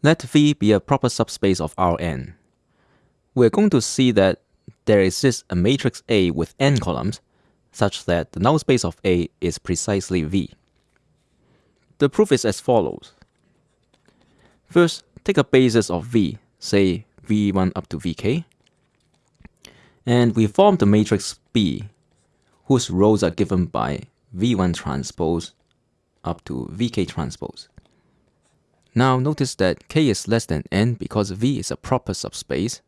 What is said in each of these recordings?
Let V be a proper subspace of Rn. We're going to see that there exists a matrix A with n columns, such that the null space of A is precisely V. The proof is as follows. First, take a basis of V, say V1 up to Vk, and we form the matrix B, whose rows are given by V1 transpose up to Vk transpose. Now notice that k is less than n because V is a proper subspace,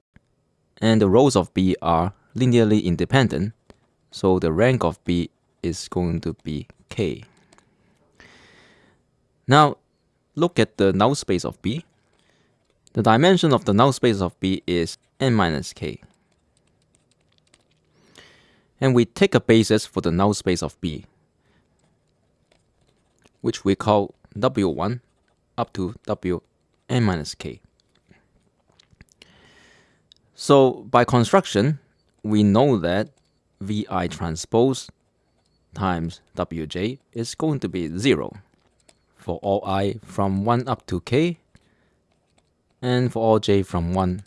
and the rows of B are linearly independent, so the rank of B is going to be k. Now look at the null space of B. The dimension of the null space of B is n minus k. And we take a basis for the null space of B, which we call W1 up to W n minus k. So by construction, we know that Vi transpose times Wj is going to be 0 for all i from 1 up to k and for all j from 1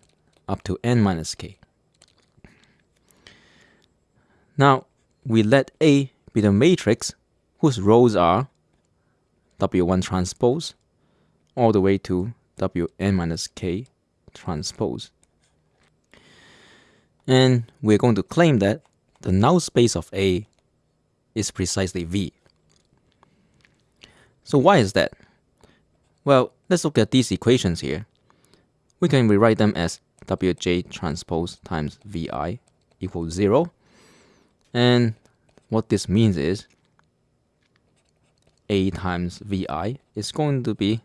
up to n minus k. Now, we let A be the matrix whose rows are W1 transpose all the way to Wn minus k transpose. And we're going to claim that the null space of A is precisely V. So why is that? Well, let's look at these equations here. We can rewrite them as Wj transpose times Vi equals 0. And what this means is A times Vi is going to be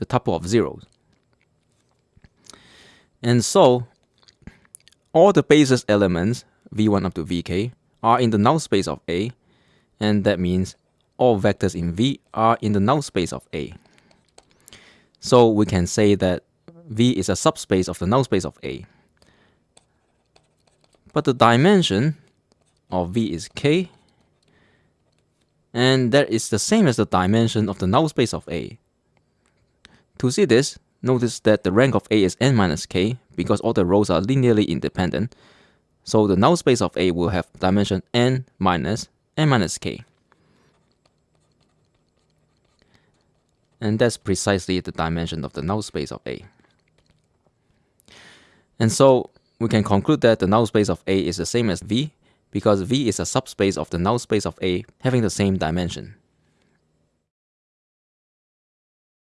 the tuple of zeros. And so all the basis elements v1 up to vk are in the null space of A, and that means all vectors in V are in the null space of A. So we can say that V is a subspace of the null space of A. But the dimension of V is k, and that is the same as the dimension of the null space of A. To see this, notice that the rank of A is n minus k because all the rows are linearly independent. So the null space of A will have dimension n minus n minus k. And that's precisely the dimension of the null space of A. And so we can conclude that the null space of A is the same as V because V is a subspace of the null space of A having the same dimension.